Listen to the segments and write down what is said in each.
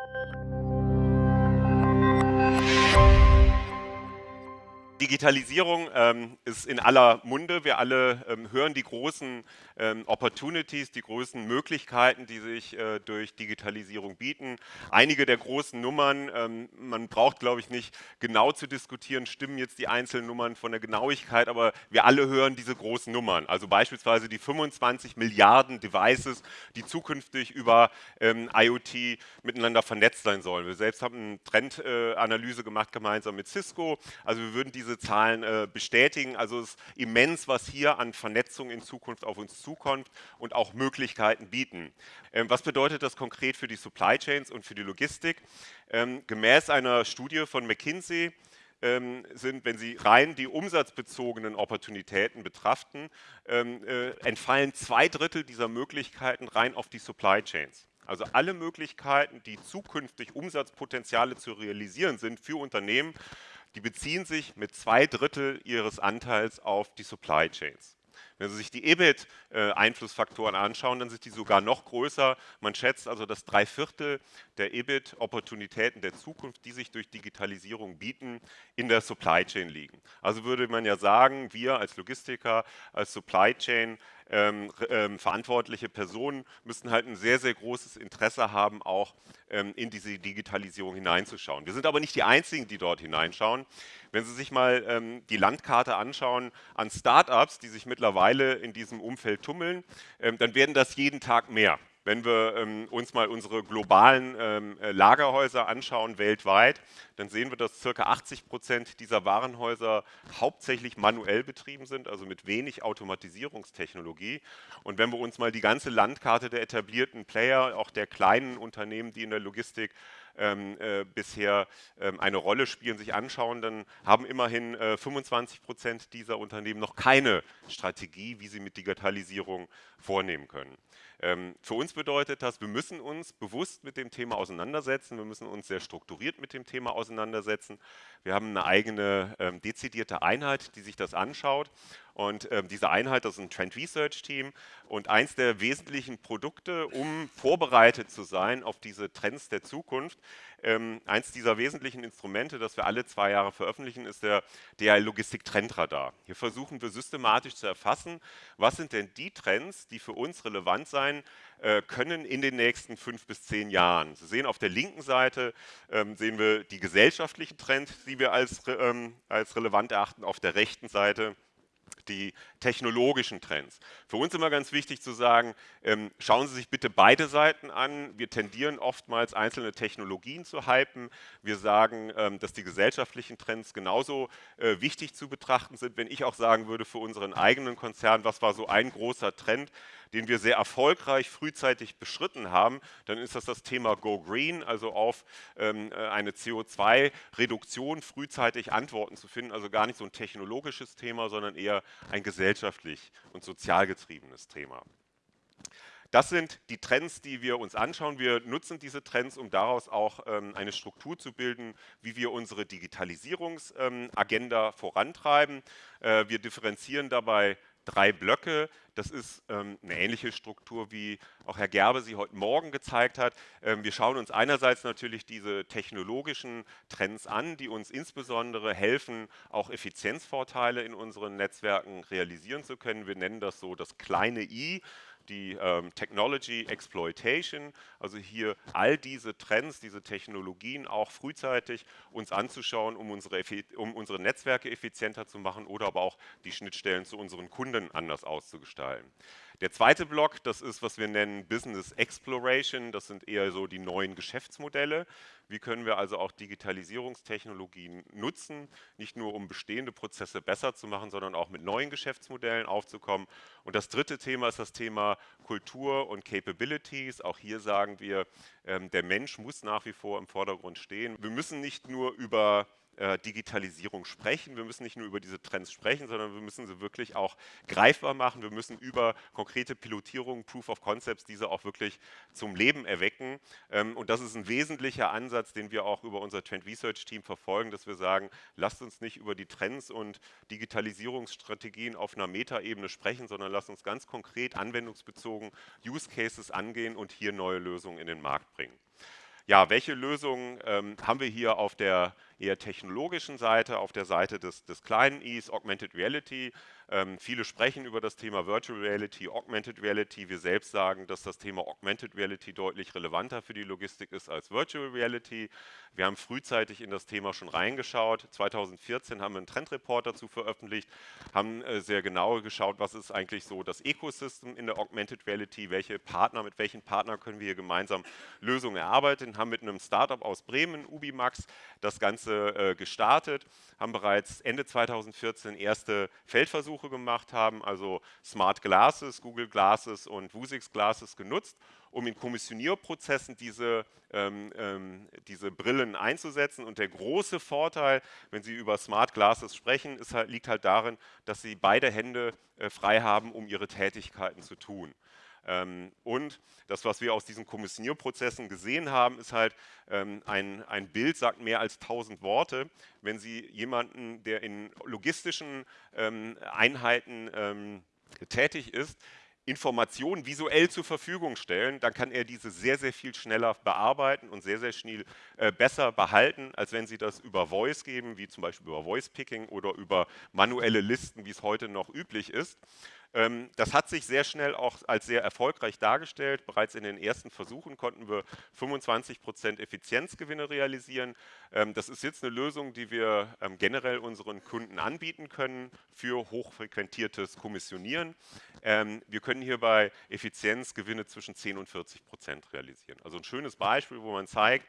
thank you Digitalisierung ähm, ist in aller Munde. Wir alle ähm, hören die großen ähm, Opportunities, die großen Möglichkeiten, die sich äh, durch Digitalisierung bieten. Einige der großen Nummern, ähm, man braucht, glaube ich, nicht genau zu diskutieren, stimmen jetzt die einzelnen Nummern von der Genauigkeit, aber wir alle hören diese großen Nummern. Also beispielsweise die 25 Milliarden Devices, die zukünftig über ähm, IoT miteinander vernetzt sein sollen. Wir selbst haben eine Trendanalyse äh, gemacht gemeinsam mit Cisco. Also wir würden diese Zahlen äh, bestätigen. Also es ist immens, was hier an Vernetzung in Zukunft auf uns zukommt und auch Möglichkeiten bieten. Ähm, was bedeutet das konkret für die Supply Chains und für die Logistik? Ähm, gemäß einer Studie von McKinsey ähm, sind, wenn Sie rein die umsatzbezogenen Opportunitäten betrachten, ähm, äh, entfallen zwei Drittel dieser Möglichkeiten rein auf die Supply Chains. Also alle Möglichkeiten, die zukünftig Umsatzpotenziale zu realisieren sind für Unternehmen, die beziehen sich mit zwei Drittel ihres Anteils auf die Supply Chains. Wenn Sie sich die EBIT-Einflussfaktoren anschauen, dann sind die sogar noch größer. Man schätzt also, dass drei Viertel der EBIT-Opportunitäten der Zukunft, die sich durch Digitalisierung bieten, in der Supply Chain liegen. Also würde man ja sagen, wir als Logistiker, als Supply Chain ähm, ähm, verantwortliche Personen müssten halt ein sehr, sehr großes Interesse haben, auch ähm, in diese Digitalisierung hineinzuschauen. Wir sind aber nicht die Einzigen, die dort hineinschauen. Wenn Sie sich mal ähm, die Landkarte anschauen an Startups, die sich mittlerweile in diesem Umfeld tummeln, ähm, dann werden das jeden Tag mehr. Wenn wir ähm, uns mal unsere globalen ähm, äh, Lagerhäuser anschauen weltweit, dann sehen wir, dass ca. 80 Prozent dieser Warenhäuser hauptsächlich manuell betrieben sind, also mit wenig Automatisierungstechnologie. Und wenn wir uns mal die ganze Landkarte der etablierten Player, auch der kleinen Unternehmen, die in der Logistik ähm, äh, bisher ähm, eine Rolle spielen, sich anschauen, dann haben immerhin äh, 25 Prozent dieser Unternehmen noch keine Strategie, wie sie mit Digitalisierung vornehmen können. Ähm, für uns bedeutet das, wir müssen uns bewusst mit dem Thema auseinandersetzen, wir müssen uns sehr strukturiert mit dem Thema auseinandersetzen. Wir haben eine eigene ähm, dezidierte Einheit, die sich das anschaut und ähm, diese Einheit, das ist ein Trend Research Team und eins der wesentlichen Produkte, um vorbereitet zu sein auf diese Trends der Zukunft, ähm, eins dieser wesentlichen Instrumente, das wir alle zwei Jahre veröffentlichen, ist der DHL Logistik Trendradar. Hier versuchen wir systematisch zu erfassen, was sind denn die Trends, die für uns relevant sein äh, können in den nächsten fünf bis zehn Jahren. Sie sehen auf der linken Seite ähm, sehen wir die gesellschaftlichen Trends, die wir als, ähm, als relevant erachten, auf der rechten Seite die technologischen Trends. Für uns immer ganz wichtig zu sagen, ähm, schauen Sie sich bitte beide Seiten an. Wir tendieren oftmals einzelne Technologien zu hypen. Wir sagen, ähm, dass die gesellschaftlichen Trends genauso äh, wichtig zu betrachten sind. Wenn ich auch sagen würde für unseren eigenen Konzern, was war so ein großer Trend, den wir sehr erfolgreich frühzeitig beschritten haben, dann ist das das Thema Go Green, also auf ähm, äh, eine CO2-Reduktion frühzeitig Antworten zu finden. Also gar nicht so ein technologisches Thema, sondern eher ein gesellschaftlich und sozial getriebenes Thema. Das sind die Trends, die wir uns anschauen. Wir nutzen diese Trends, um daraus auch ähm, eine Struktur zu bilden, wie wir unsere Digitalisierungsagenda ähm, vorantreiben. Äh, wir differenzieren dabei drei Blöcke. Das ist ähm, eine ähnliche Struktur, wie auch Herr Gerbe sie heute Morgen gezeigt hat. Ähm, wir schauen uns einerseits natürlich diese technologischen Trends an, die uns insbesondere helfen, auch Effizienzvorteile in unseren Netzwerken realisieren zu können. Wir nennen das so das kleine i die ähm, Technology Exploitation, also hier all diese Trends, diese Technologien auch frühzeitig uns anzuschauen, um unsere, um unsere Netzwerke effizienter zu machen oder aber auch die Schnittstellen zu unseren Kunden anders auszugestalten. Der zweite Block, das ist, was wir nennen Business Exploration. Das sind eher so die neuen Geschäftsmodelle. Wie können wir also auch Digitalisierungstechnologien nutzen, nicht nur um bestehende Prozesse besser zu machen, sondern auch mit neuen Geschäftsmodellen aufzukommen. Und das dritte Thema ist das Thema Kultur und Capabilities. Auch hier sagen wir, ähm, der Mensch muss nach wie vor im Vordergrund stehen. Wir müssen nicht nur über äh, Digitalisierung sprechen. Wir müssen nicht nur über diese Trends sprechen, sondern wir müssen sie wirklich auch greifbar machen. Wir müssen über konkrete Pilotierungen, Proof of Concepts, diese auch wirklich zum Leben erwecken. Ähm, und das ist ein wesentlicher Ansatz, den wir auch über unser Trend Research Team verfolgen, dass wir sagen, lasst uns nicht über die Trends und Digitalisierungsstrategien auf einer Metaebene sprechen, sondern lasst uns ganz konkret anwendungsbezogen Use Cases angehen und hier neue Lösungen in den Markt bringen. ja, welche Lösungen ähm, haben wir hier auf der eher technologischen Seite, auf der Seite des, des kleinen Is, Augmented Reality. Ähm, viele sprechen über das Thema Virtual Reality, Augmented Reality. Wir selbst sagen, dass das Thema Augmented Reality deutlich relevanter für die Logistik ist als Virtual Reality. Wir haben frühzeitig in das Thema schon reingeschaut. 2014 haben wir einen Trendreport dazu veröffentlicht, haben äh, sehr genau geschaut, was ist eigentlich so das Ecosystem in der Augmented Reality, welche Partner, mit welchen Partnern können wir hier gemeinsam Lösungen erarbeiten, haben mit einem Startup aus Bremen, Ubimax, das Ganze äh, gestartet, haben bereits Ende 2014 erste Feldversuche gemacht, haben also Smart Glasses, Google Glasses und Vuzix Glasses genutzt um in Kommissionierprozessen diese, ähm, ähm, diese Brillen einzusetzen. Und der große Vorteil, wenn Sie über Smart Glasses sprechen, halt, liegt halt darin, dass Sie beide Hände äh, frei haben, um Ihre Tätigkeiten zu tun. Ähm, und das, was wir aus diesen Kommissionierprozessen gesehen haben, ist halt, ähm, ein, ein Bild sagt mehr als tausend Worte. Wenn Sie jemanden, der in logistischen ähm, Einheiten tätig ist, Informationen visuell zur Verfügung stellen, dann kann er diese sehr, sehr viel schneller bearbeiten und sehr, sehr schnell äh, besser behalten, als wenn Sie das über Voice geben, wie zum Beispiel über Voice Picking oder über manuelle Listen, wie es heute noch üblich ist. Ähm, das hat sich sehr schnell auch als sehr erfolgreich dargestellt. Bereits in den ersten Versuchen konnten wir 25 Prozent Effizienzgewinne realisieren. Ähm, das ist jetzt eine Lösung, die wir ähm, generell unseren Kunden anbieten können für hochfrequentiertes Kommissionieren. Wir können hierbei Effizienzgewinne zwischen 10 und 40 Prozent realisieren. Also ein schönes Beispiel, wo man zeigt,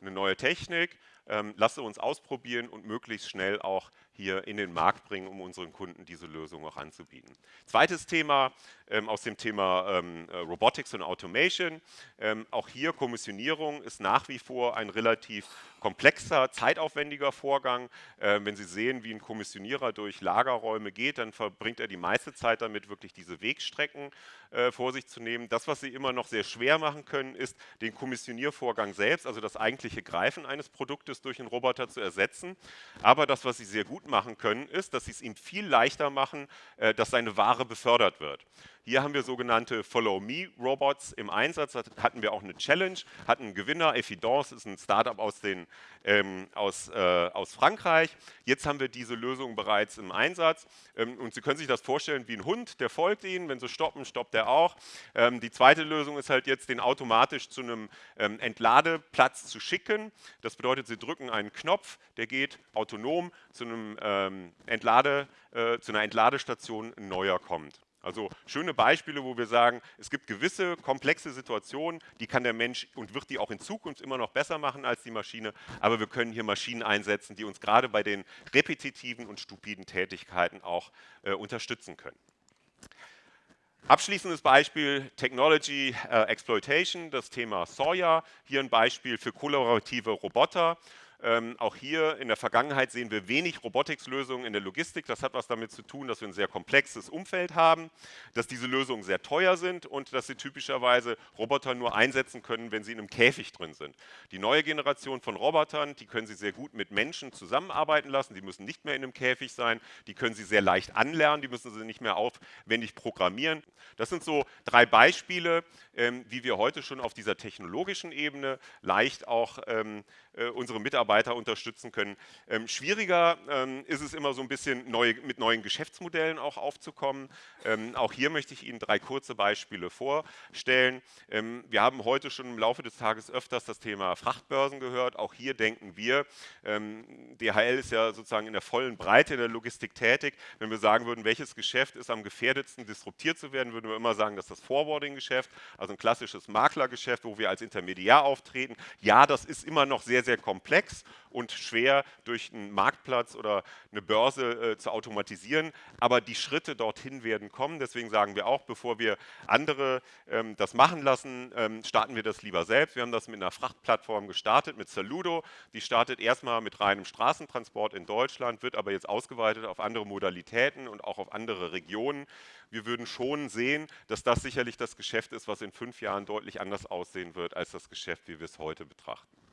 eine neue Technik, ähm, lasse uns ausprobieren und möglichst schnell auch hier in den Markt bringen, um unseren Kunden diese Lösung auch anzubieten. Zweites Thema ähm, aus dem Thema ähm, äh, Robotics und Automation. Ähm, auch hier Kommissionierung ist nach wie vor ein relativ komplexer, zeitaufwendiger Vorgang. Ähm, wenn Sie sehen, wie ein Kommissionierer durch Lagerräume geht, dann verbringt er die meiste Zeit damit, wirklich diese Wegstrecken äh, vor sich zu nehmen. Das, was Sie immer noch sehr schwer machen können, ist den Kommissioniervorgang selbst, also das eigentliche Greifen eines Produktes durch einen Roboter zu ersetzen. Aber das, was Sie sehr gut machen können, ist, dass Sie es ihm viel leichter machen, äh, dass seine Ware befördert wird. Hier haben wir sogenannte Follow-Me-Robots im Einsatz. Da hatten wir auch eine Challenge, hatten einen Gewinner. Evidence ist ein Startup aus, den, ähm, aus, äh, aus Frankreich. Jetzt haben wir diese Lösung bereits im Einsatz. Ähm, und Sie können sich das vorstellen wie ein Hund, der folgt Ihnen. Wenn Sie stoppen, stoppt er auch. Ähm, die zweite Lösung ist halt jetzt, den automatisch zu einem ähm, Entladeplatz zu schicken. Das bedeutet, Sie drücken einen Knopf, der geht autonom zu, einem, ähm, Entlade, äh, zu einer Entladestation neuer kommt. Also schöne Beispiele, wo wir sagen, es gibt gewisse komplexe Situationen, die kann der Mensch und wird die auch in Zukunft immer noch besser machen als die Maschine, aber wir können hier Maschinen einsetzen, die uns gerade bei den repetitiven und stupiden Tätigkeiten auch äh, unterstützen können. Abschließendes Beispiel Technology äh, Exploitation, das Thema Sawyer. Hier ein Beispiel für kollaborative Roboter. Ähm, auch hier in der Vergangenheit sehen wir wenig Robotics-Lösungen in der Logistik. Das hat was damit zu tun, dass wir ein sehr komplexes Umfeld haben, dass diese Lösungen sehr teuer sind und dass sie typischerweise Roboter nur einsetzen können, wenn sie in einem Käfig drin sind. Die neue Generation von Robotern, die können Sie sehr gut mit Menschen zusammenarbeiten lassen. Die müssen nicht mehr in einem Käfig sein. Die können Sie sehr leicht anlernen. Die müssen Sie nicht mehr aufwendig programmieren. Das sind so drei Beispiele, ähm, wie wir heute schon auf dieser technologischen Ebene leicht auch ähm, äh, unsere Mitarbeiter unterstützen können. Ähm, schwieriger ähm, ist es immer so ein bisschen neu, mit neuen Geschäftsmodellen auch aufzukommen. Ähm, auch hier möchte ich Ihnen drei kurze Beispiele vorstellen. Ähm, wir haben heute schon im Laufe des Tages öfters das Thema Frachtbörsen gehört. Auch hier denken wir, DHL ist ja sozusagen in der vollen Breite der Logistik tätig. Wenn wir sagen würden, welches Geschäft ist am gefährdetsten disruptiert zu werden, würden wir immer sagen, dass das Forwarding-Geschäft, also ein klassisches Maklergeschäft, wo wir als Intermediär auftreten. Ja, das ist immer noch sehr, sehr komplex und schwer durch einen Marktplatz oder eine Börse äh, zu automatisieren, aber die Schritte dorthin werden kommen. Deswegen sagen wir auch, bevor wir andere ähm, das machen lassen, ähm, starten wir das lieber selbst. Wir haben das mit einer Frachtplattform gestartet, mit Saludo. Die startet erstmal mit reinem Straßentransport in Deutschland, wird aber jetzt ausgeweitet auf andere Modalitäten und auch auf andere Regionen. Wir würden schon sehen, dass das sicherlich das Geschäft ist, was in fünf Jahren deutlich anders aussehen wird als das Geschäft, wie wir es heute betrachten.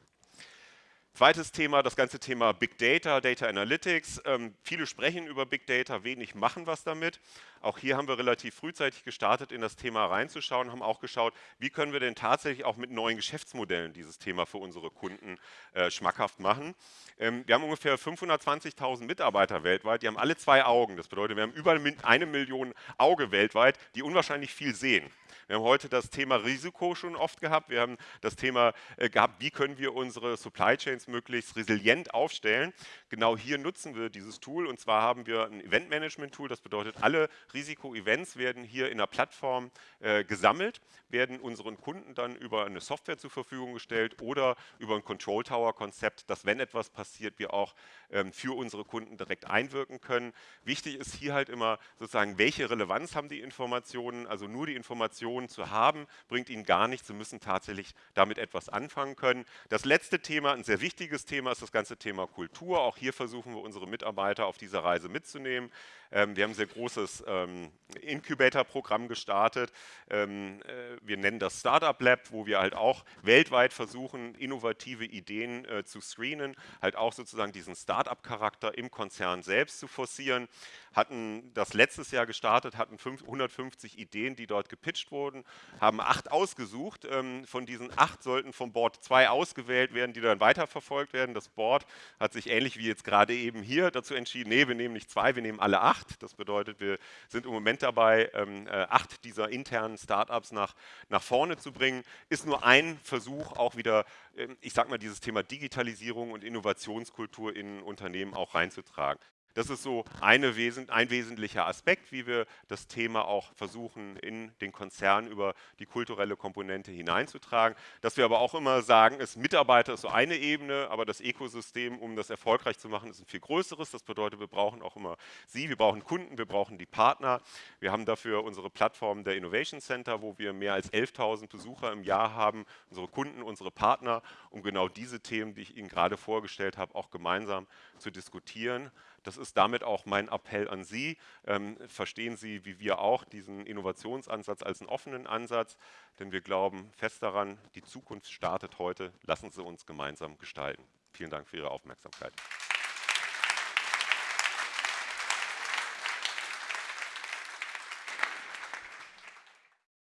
Zweites Thema, das ganze Thema Big Data, Data Analytics. Ähm, viele sprechen über Big Data, wenig machen was damit. Auch hier haben wir relativ frühzeitig gestartet, in das Thema reinzuschauen, haben auch geschaut, wie können wir denn tatsächlich auch mit neuen Geschäftsmodellen dieses Thema für unsere Kunden äh, schmackhaft machen. Ähm, wir haben ungefähr 520.000 Mitarbeiter weltweit, die haben alle zwei Augen. Das bedeutet, wir haben über eine Million Auge weltweit, die unwahrscheinlich viel sehen. Wir haben heute das Thema Risiko schon oft gehabt. Wir haben das Thema äh, gehabt, wie können wir unsere Supply Chains möglichst resilient aufstellen. Genau hier nutzen wir dieses Tool und zwar haben wir ein Event Management Tool. Das bedeutet, alle Risiko-Events werden hier in der Plattform äh, gesammelt, werden unseren Kunden dann über eine Software zur Verfügung gestellt oder über ein Control Tower Konzept, dass wenn etwas passiert, wir auch ähm, für unsere Kunden direkt einwirken können. Wichtig ist hier halt immer sozusagen, welche Relevanz haben die Informationen, also nur die Informationen zu haben, bringt ihnen gar nichts. Sie müssen tatsächlich damit etwas anfangen können. Das letzte Thema, ein sehr wichtiges Thema, ist das ganze Thema Kultur. Auch hier versuchen wir unsere Mitarbeiter auf dieser Reise mitzunehmen. Ähm, wir haben ein sehr großes ähm, Incubator-Programm gestartet. Ähm, äh, wir nennen das Startup Lab, wo wir halt auch weltweit versuchen, innovative Ideen äh, zu screenen, halt auch sozusagen diesen Startup-Charakter im Konzern selbst zu forcieren. Hatten das letztes Jahr gestartet, hatten 150 Ideen, die dort gepitcht wurden, haben acht ausgesucht. Von diesen acht sollten vom Board zwei ausgewählt werden, die dann weiterverfolgt werden. Das Board hat sich ähnlich wie jetzt gerade eben hier dazu entschieden, nee, wir nehmen nicht zwei, wir nehmen alle acht acht. Das bedeutet, wir sind im Moment dabei, ähm, äh, acht dieser internen Startups nach, nach vorne zu bringen. Ist nur ein Versuch, auch wieder, ähm, ich sag mal, dieses Thema Digitalisierung und Innovationskultur in Unternehmen auch reinzutragen. Das ist so Wesen, ein wesentlicher Aspekt, wie wir das Thema auch versuchen, in den Konzern über die kulturelle Komponente hineinzutragen. Dass wir aber auch immer sagen, ist Mitarbeiter ist so eine Ebene, aber das Ökosystem, um das erfolgreich zu machen, ist ein viel größeres. Das bedeutet, wir brauchen auch immer Sie, wir brauchen Kunden, wir brauchen die Partner. Wir haben dafür unsere Plattform der Innovation Center, wo wir mehr als 11.000 Besucher im Jahr haben, unsere Kunden, unsere Partner, um genau diese Themen, die ich Ihnen gerade vorgestellt habe, auch gemeinsam zu diskutieren. Das ist damit auch mein Appell an Sie. Ähm, verstehen Sie, wie wir auch, diesen Innovationsansatz als einen offenen Ansatz, denn wir glauben fest daran, die Zukunft startet heute. Lassen Sie uns gemeinsam gestalten. Vielen Dank für Ihre Aufmerksamkeit.